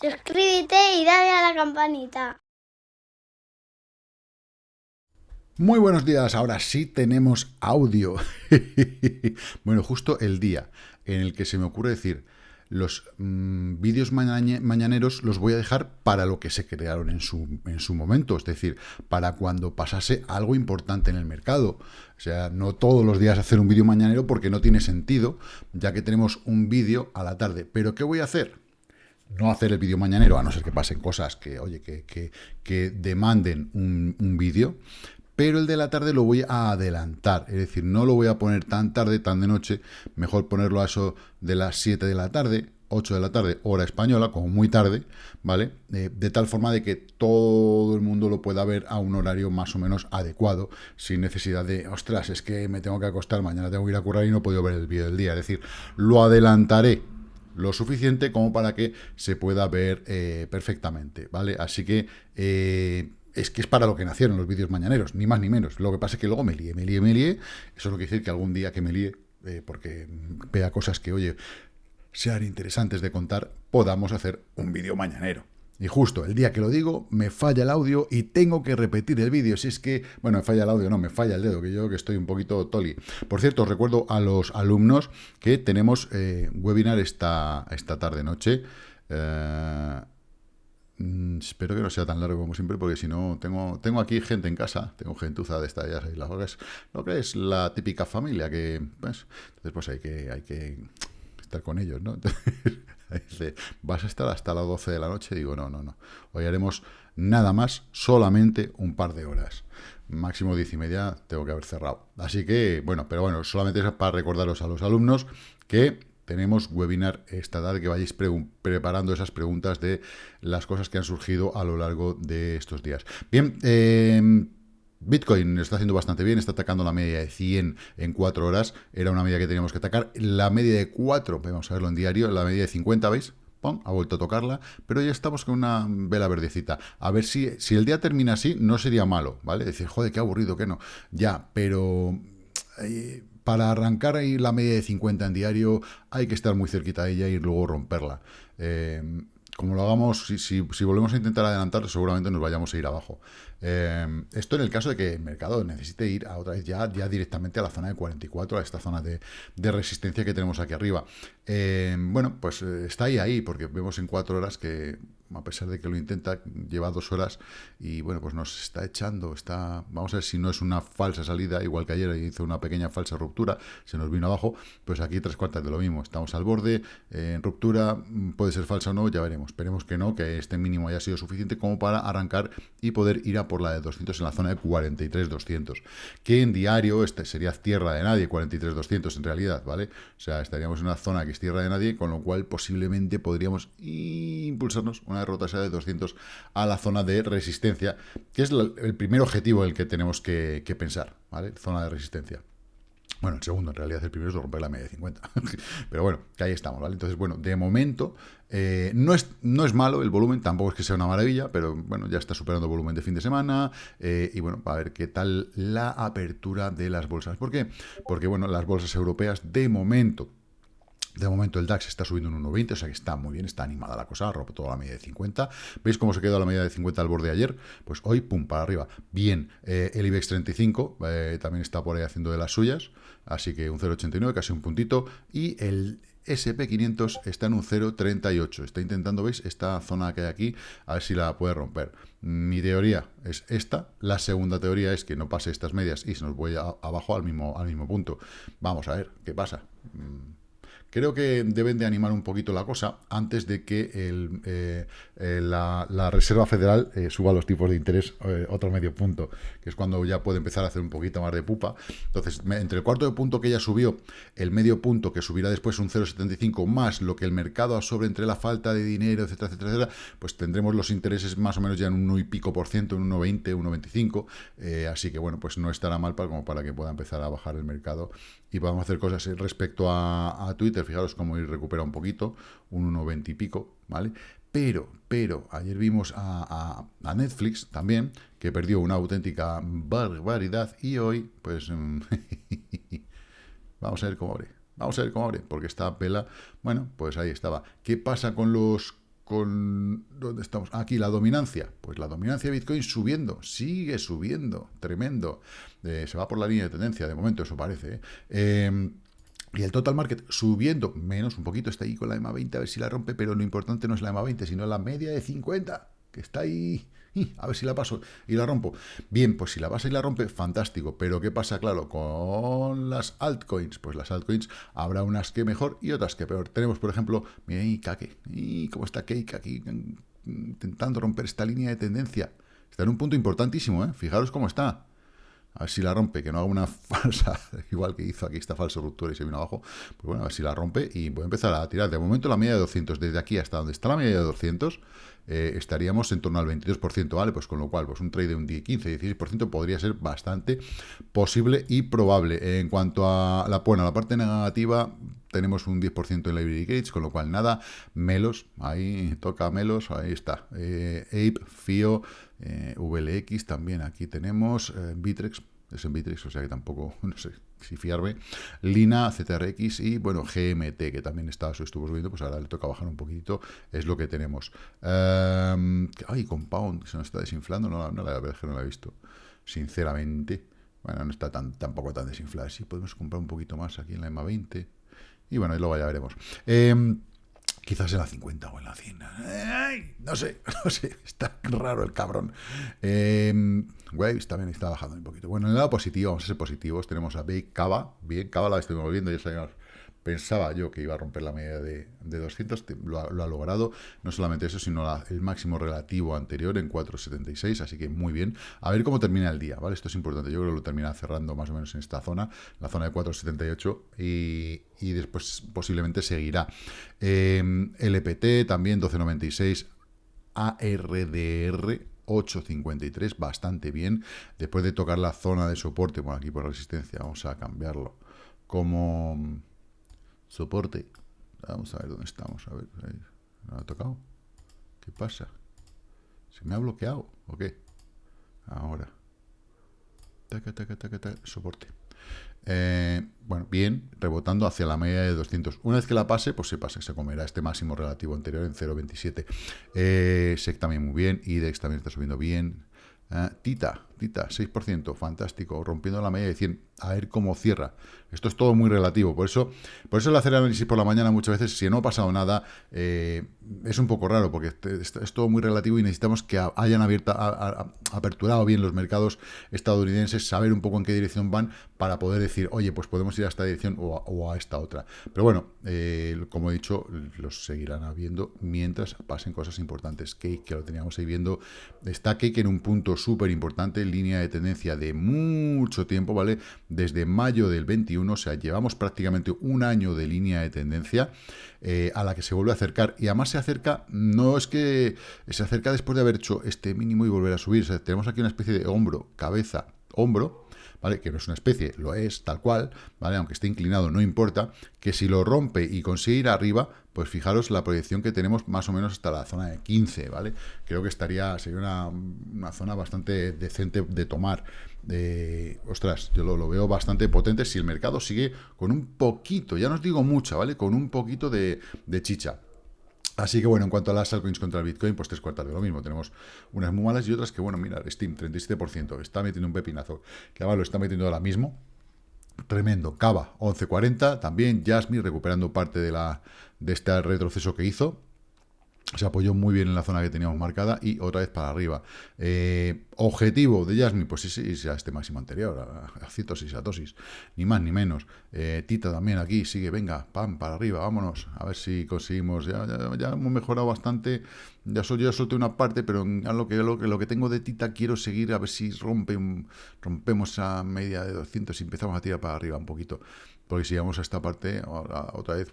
suscríbete y dale a la campanita. Muy buenos días, ahora sí tenemos audio. bueno, justo el día en el que se me ocurre decir, los mm, vídeos mañaneros los voy a dejar para lo que se crearon en su, en su momento, es decir, para cuando pasase algo importante en el mercado. O sea, no todos los días hacer un vídeo mañanero porque no tiene sentido, ya que tenemos un vídeo a la tarde. ¿Pero qué voy a hacer? No hacer el vídeo mañanero, a no ser que pasen cosas que, oye, que, que, demanden un, un vídeo, pero el de la tarde lo voy a adelantar, es decir, no lo voy a poner tan tarde, tan de noche, mejor ponerlo a eso de las 7 de la tarde, 8 de la tarde, hora española, como muy tarde, ¿vale? Eh, de tal forma de que todo el mundo lo pueda ver a un horario más o menos adecuado, sin necesidad de, ostras, es que me tengo que acostar, mañana tengo que ir a currar y no puedo ver el vídeo del día. Es decir, lo adelantaré lo suficiente como para que se pueda ver eh, perfectamente, ¿vale? Así que... Eh, es que es para lo que nacieron los vídeos mañaneros, ni más ni menos. Lo que pasa es que luego me lié, me lié, me lié. Eso es lo que decir que algún día que me lié, eh, porque vea cosas que, oye, sean interesantes de contar, podamos hacer un vídeo mañanero. Y justo el día que lo digo, me falla el audio y tengo que repetir el vídeo. Si es que, bueno, me falla el audio, no, me falla el dedo, que yo que estoy un poquito toli. Por cierto, recuerdo a los alumnos que tenemos eh, webinar esta, esta tarde-noche. Eh, Mm, espero que no sea tan largo como siempre, porque si no, tengo, tengo aquí gente en casa, tengo gentuza de esta ya las lo que es la típica familia, que, pues, entonces pues hay que, hay que estar con ellos, ¿no? dice, ¿vas a estar hasta las 12 de la noche? Digo, no, no, no. Hoy haremos nada más, solamente un par de horas. Máximo 10 y media tengo que haber cerrado. Así que, bueno, pero bueno, solamente es para recordaros a los alumnos que tenemos webinar esta tarde que vayáis preparando esas preguntas de las cosas que han surgido a lo largo de estos días. Bien, em, Bitcoin está haciendo bastante bien, está atacando la media de 100 en 4 horas, era una media que teníamos que atacar, la media de 4, vamos a verlo en diario, la media de 50, ¿veis? ¡Pum! Ha vuelto a tocarla, pero ya estamos con una vela verdecita. A ver si, si el día termina así, no sería malo, ¿vale? Decir, joder, qué aburrido, que no. Ya, pero... Eh, para arrancar ahí la media de 50 en diario hay que estar muy cerquita de ella y luego romperla. Eh, como lo hagamos, si, volvemos a intentar adelantar, seguramente nos vayamos a ir abajo. Eh, esto en el caso de que el mercado necesite ir a otra vez ya, directamente a la zona de 44, a esta zona de, resistencia que tenemos aquí arriba. Eh, bueno, pues está ahí, ahí, porque vemos en cuatro horas que a pesar de que lo intenta, lleva dos horas y bueno, pues nos está echando, está, vamos a ver si no es una falsa salida, igual que ayer hizo una pequeña falsa ruptura, se nos vino abajo, pues aquí tres cuartas de lo mismo, estamos al borde, en ruptura, mm, puede ser falsa o no, ya veremos, esperemos que no, que este mínimo haya sido suficiente como para arrancar y poder ir a por la de 200 en la zona de 43-200, que en diario este sería tierra de nadie, 43-200 en realidad, ¿vale? O sea, estaríamos en una zona que es tierra de nadie, con lo cual posiblemente podríamos impulsarnos una derrota sea de 200 a la zona de resistencia, que es el primer objetivo el que tenemos que, pensar, ¿vale? Zona de resistencia. Bueno, el segundo, en realidad, el primero es romper la media de 50. Pero bueno, que ahí estamos, ¿vale? Entonces, bueno, de momento, eh, no, es, no es malo el volumen, tampoco es que sea una maravilla, pero bueno, ya está superando el volumen de fin de semana. Eh, y bueno, a ver qué tal la apertura de las bolsas. ¿Por qué? Porque, bueno, las bolsas europeas, de momento, de momento el DAX está subiendo un 1,20, o sea que está muy bien, está animada la cosa, ha roto toda la media de 50. ¿Veis cómo se quedó la media de 50 al borde ayer? Pues hoy, pum, para arriba. Bien, eh, el IBEX 35 eh, también está por ahí haciendo de las suyas, así que un 0,89, casi un puntito. Y el SP500 está en un 0,38. Está intentando, ¿veis? Esta zona que hay aquí, a ver si la puede romper. Mi teoría es esta. La segunda teoría es que no pase estas medias y se nos voy abajo al mismo, al mismo punto. Vamos a ver qué pasa. Creo que deben de animar un poquito la cosa antes de que eh, eh, la, Reserva Federal eh, suba los tipos de interés otro medio punto, que es cuando ya puede empezar a hacer un poquito más de pupa. Entonces, entre el cuarto de punto que ya subió, el medio punto que subirá después un 0,75 más lo que el mercado absorbe entre la falta de dinero, etcétera, etcétera, etcétera, pues tendremos los intereses más o menos ya en un 1 y pico por ciento, en un 1,20, 1,25. así que, bueno, pues no estará mal para, como para que pueda empezar a bajar el mercado y podamos hacer cosas respecto a, Twitter, fijaros cómo ir recupera un poquito, un 1,20 y pico, ¿vale? Pero, pero, ayer vimos a, Netflix también, que perdió una auténtica barbaridad, y hoy, pues, mm, vamos a ver cómo abre, vamos a ver cómo abre, porque esta pela, bueno, pues ahí estaba. ¿Qué pasa con los con... ¿Dónde estamos? Aquí, la dominancia. Pues la dominancia de Bitcoin subiendo, sigue subiendo, tremendo. Eh, se va por la línea de tendencia, de momento eso parece. ¿eh? Eh, y el total market subiendo, menos un poquito, está ahí con la EMA 20, a ver si la rompe, pero lo importante no es la EMA 20, sino la media de 50, que está ahí a ver si la paso y la rompo. Bien, pues si la pasa y la rompe, fantástico. Pero ¿qué pasa, claro, con las altcoins? Pues las altcoins habrá unas que mejor y otras que peor. Tenemos, por ejemplo, mira ahí, Kake. ¿Y cómo está Cake aquí intentando romper esta línea de tendencia? Está en un punto importantísimo, ¿eh? Fijaros cómo está. A ver si la rompe, que no haga una falsa, igual que hizo aquí esta falsa ruptura y se vino abajo. Pues bueno, a ver si la rompe y voy a empezar a tirar. De momento la media de 200, desde aquí hasta donde está la media de 200, eh, estaríamos en torno al 22%, ¿vale? Pues con lo cual, pues un trade de un 10, 15, 16% podría ser bastante posible y probable. En cuanto a la, buena la parte negativa, tenemos un 10% en Library Gates, con lo cual nada, Melos, ahí toca Melos, ahí está, eh, Ape, FIO, eh, VLX también, aquí tenemos eh, es en Bitrix, o sea que tampoco, no sé si fiarme. Lina, ZRX y, bueno, GMT, que también está, estuvo subiendo, pues ahora le toca bajar un poquitito, es lo que tenemos. Em, ay, Compound, se nos está desinflando, no, no, la verdad es que no la he visto, sinceramente. Bueno, no está tan, tampoco tan desinflada. Sí, podemos comprar un poquito más aquí en la EMA 20. Y bueno, y luego ya veremos. Eh, Quizás en la 50 o en la 100. no sé, no sé. Está raro el cabrón. Eh, Waves también está bajando un poquito. Bueno, en el lado positivo, vamos a ser positivos. Tenemos a Bake Cava. Bien, Cava la estoy moviendo, ya sabemos Pensaba yo que iba a romper la media de, 200, lo ha, logrado. No solamente eso, sino el máximo relativo anterior en 4,76, así que muy bien. A ver cómo termina el día, ¿vale? Esto es importante. Yo creo que lo termina cerrando más o menos en esta zona, la zona de 4,78, y, y, después posiblemente seguirá. Eh, LPT también 12,96, ARDR 8.53, bastante bien. Después de tocar la zona de soporte, bueno, aquí por resistencia, vamos a cambiarlo como Soporte. Vamos a ver dónde estamos. A ver, ¿no ha tocado? ¿Qué pasa? ¿Se me ha bloqueado o qué? Ahora. Taca, taca, taca, taca. Soporte. Eh, bueno, bien, rebotando hacia la media de 200. Una vez que la pase, pues se pasa, se comerá este máximo relativo anterior en 0.27. Eh, SEC también muy bien, IDEX también está subiendo bien. Eh, Tita, Tita, 6%, fantástico, rompiendo la media de 100 a ver cómo cierra. Esto es todo muy relativo, por eso, por eso el hacer análisis por la mañana muchas veces, si no ha pasado nada, eh, es un poco raro, porque es, todo muy relativo y necesitamos que hayan abierto, aperturado bien los mercados estadounidenses, saber un poco en qué dirección van para poder decir, oye, pues podemos ir a esta dirección o, a esta otra. Pero bueno, eh, como he dicho, los seguirán habiendo mientras pasen cosas importantes. Cake, que lo teníamos ahí viendo, está Cake en un punto súper importante, línea de tendencia de mucho tiempo, ¿vale? desde mayo del 21, o sea, llevamos prácticamente un año de línea de tendencia eh, a la que se vuelve a acercar, y además se acerca, no es que se acerca después de haber hecho este mínimo y volver a subir, tenemos aquí una especie de hombro, cabeza, hombro, ¿vale? Que no es una especie, lo es tal cual, ¿vale? Aunque esté inclinado, no importa, que si lo rompe y consigue ir arriba, pues fijaros la proyección que tenemos más o menos hasta la zona de 15, ¿vale? Creo que estaría, sería una, zona bastante decente de tomar. Ostras, yo lo, veo bastante potente si el mercado sigue con un poquito, ya no os digo mucha, ¿vale? Con un poquito de chicha. Así que bueno, en cuanto a las altcoins contra el Bitcoin, pues tres cuartas de lo mismo. Tenemos unas muy malas y otras que, bueno, mira, Steam, 37%, está metiendo un pepinazo, que además lo está metiendo ahora mismo. Tremendo. Cava, 11.40, también Jasmine recuperando parte de, la, de este retroceso que hizo se apoyó muy bien en la zona que teníamos marcada y otra vez para arriba. Eh, objetivo de Jasmine, pues sí, sí, a este máximo anterior, a, a citosis, a tosis, ni más ni menos. Eh, Tita también aquí sigue, venga, pam, para arriba, vámonos, a ver si conseguimos, ya, ya, hemos mejorado bastante, ya, sol, ya solté una parte, pero a lo que, tengo de Tita quiero seguir a ver si rompe rompemos a media de 200 y empezamos a tirar para arriba un poquito. Porque si vamos a esta parte, otra vez,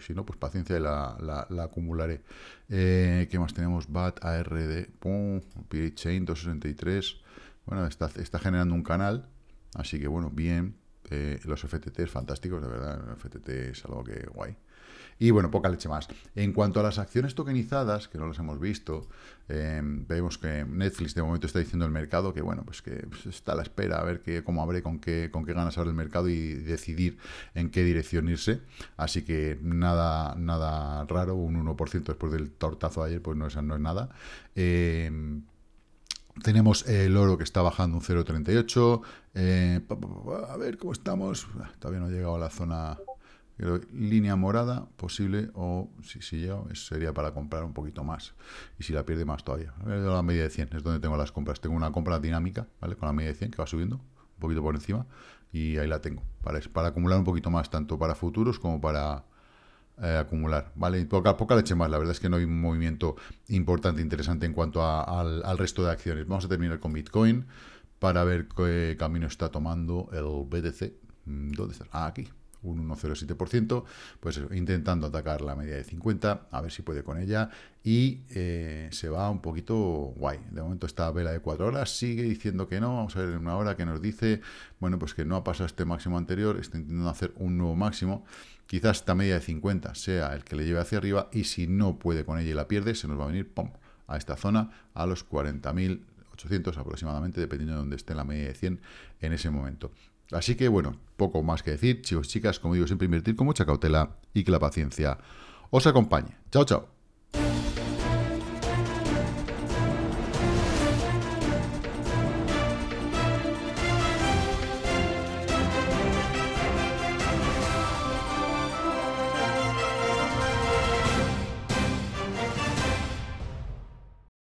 si no, pues paciencia y la, acumularé. Eh, ¿Qué más tenemos? BAT, ARD, pum, Chain 263. Bueno, está, generando un canal, así que bueno, bien. Eh, los FTT fantásticos, de verdad, el FTT es algo que guay. Y bueno, poca leche más. En cuanto a las acciones tokenizadas, que no las hemos visto, em, vemos que Netflix de momento está diciendo el mercado que bueno, pues que pues, está a la espera a ver que, cómo abre, con qué, con qué ganas abre el mercado y decidir en qué dirección irse. Así que nada, nada raro, un 1% después del tortazo de ayer, pues no, no es nada. Eh, tenemos el oro que está bajando un 0,38. Eh, a ver cómo estamos. Ah, todavía no ha llegado a la zona línea morada posible o si, si llega sería para comprar un poquito más y si la pierde más todavía a ver, la media de 100 es donde tengo las compras tengo una compra dinámica ¿vale? con la media de 100 que va subiendo un poquito por encima y ahí la tengo para, para acumular un poquito más tanto para futuros como para eh, acumular, ¿vale? Poca, poca leche más, la verdad es que no hay un movimiento importante, interesante en cuanto al, resto de acciones. Vamos a terminar con Bitcoin para ver qué camino está tomando el BTC. Mm, ¿Dónde está? Ah, aquí, un 1,07%, pues intentando atacar la media de 50, a ver si puede con ella, y eh, se va un poquito guay. De momento esta vela de 4 horas sigue diciendo que no, vamos a ver en una hora que nos dice, bueno, pues que no ha pasado este máximo anterior, está intentando hacer un nuevo máximo, Quizás esta media de 50 sea el que le lleve hacia arriba y si no puede con ella y la pierde, se nos va a venir a esta zona a los 40.800 aproximadamente, dependiendo de dónde esté la media de 100 en ese momento. Así que bueno, poco más que decir, chicos, chicas, como digo, siempre invertir con mucha cautela y que la paciencia os acompañe. Chao, chao.